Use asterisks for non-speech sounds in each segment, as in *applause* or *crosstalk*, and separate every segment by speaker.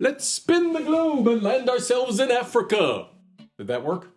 Speaker 1: Let's spin the globe and land ourselves in Africa. Did that work?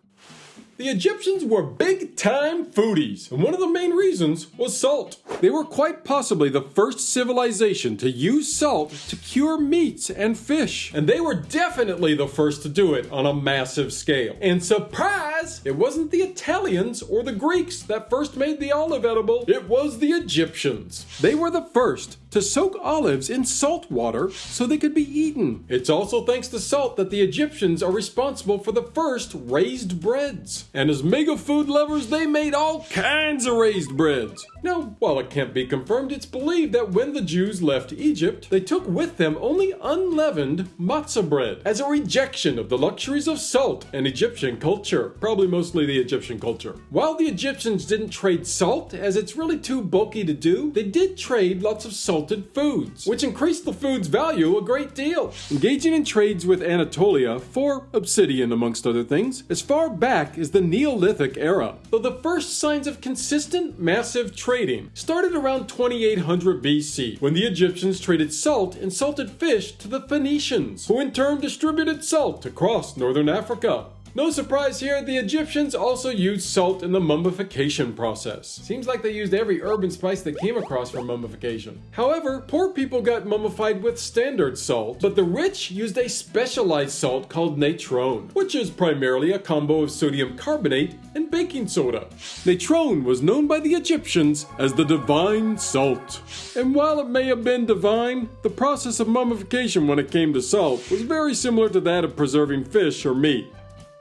Speaker 1: The Egyptians were big time foodies, and one of the main reasons was salt. They were quite possibly the first civilization to use salt to cure meats and fish, and they were definitely the first to do it on a massive scale. And surprise, it wasn't the Italians or the Greeks that first made the olive edible, it was the Egyptians. They were the first to soak olives in salt water so they could be eaten. It's also thanks to salt that the Egyptians are responsible for the first raised breads. And as mega food lovers, they made all kinds of raised breads. Now, while it can't be confirmed, it's believed that when the Jews left Egypt, they took with them only unleavened matzah bread as a rejection of the luxuries of salt and Egyptian culture, probably mostly the Egyptian culture. While the Egyptians didn't trade salt, as it's really too bulky to do, they did trade lots of salted foods, which increased the food's value a great deal. Engaging in trades with Anatolia for obsidian, amongst other things, as far back as the Neolithic era, though the first signs of consistent, massive trading started around 2800 BC, when the Egyptians traded salt and salted fish to the Phoenicians, who in turn distributed salt across northern Africa. No surprise here, the Egyptians also used salt in the mummification process. Seems like they used every herb and spice they came across for mummification. However, poor people got mummified with standard salt, but the rich used a specialized salt called natron, which is primarily a combo of sodium carbonate and baking soda. Natron was known by the Egyptians as the divine salt. And while it may have been divine, the process of mummification when it came to salt was very similar to that of preserving fish or meat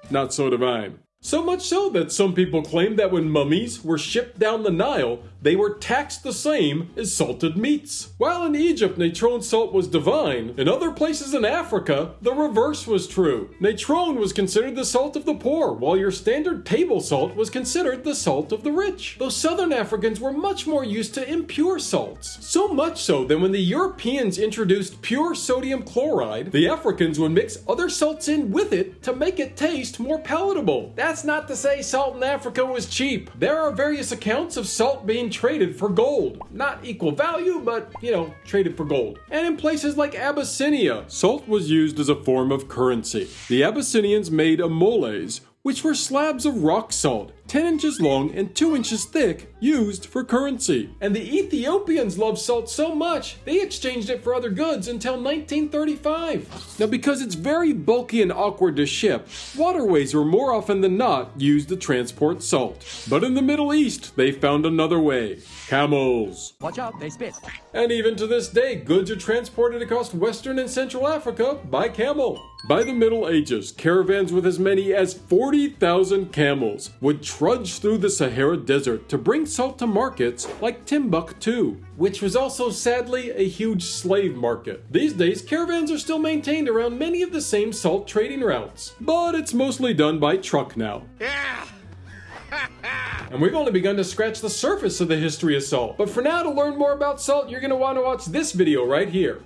Speaker 1: not so divine. So much so that some people claim that when mummies were shipped down the Nile, they were taxed the same as salted meats. While in Egypt natron salt was divine, in other places in Africa, the reverse was true. Natron was considered the salt of the poor, while your standard table salt was considered the salt of the rich. Though southern Africans were much more used to impure salts. So much so that when the Europeans introduced pure sodium chloride, the Africans would mix other salts in with it to make it taste more palatable. That's not to say salt in Africa was cheap. There are various accounts of salt being traded for gold. Not equal value, but, you know, traded for gold. And in places like Abyssinia, salt was used as a form of currency. The Abyssinians made amoles, which were slabs of rock salt 10 inches long and 2 inches thick, used for currency. And the Ethiopians loved salt so much, they exchanged it for other goods until 1935. Now, because it's very bulky and awkward to ship, waterways were more often than not used to transport salt. But in the Middle East, they found another way camels.
Speaker 2: Watch out, they spit.
Speaker 1: And even to this day, goods are transported across Western and Central Africa by camel. By the Middle Ages, caravans with as many as 40,000 camels would trudge through the Sahara Desert to bring salt to markets like Timbuktu, which was also sadly a huge slave market. These days, caravans are still maintained around many of the same salt trading routes, but it's mostly done by truck now.
Speaker 2: Yeah. *laughs*
Speaker 1: and we've only begun to scratch the surface of the history of salt. But for now, to learn more about salt, you're going to want to watch this video right here.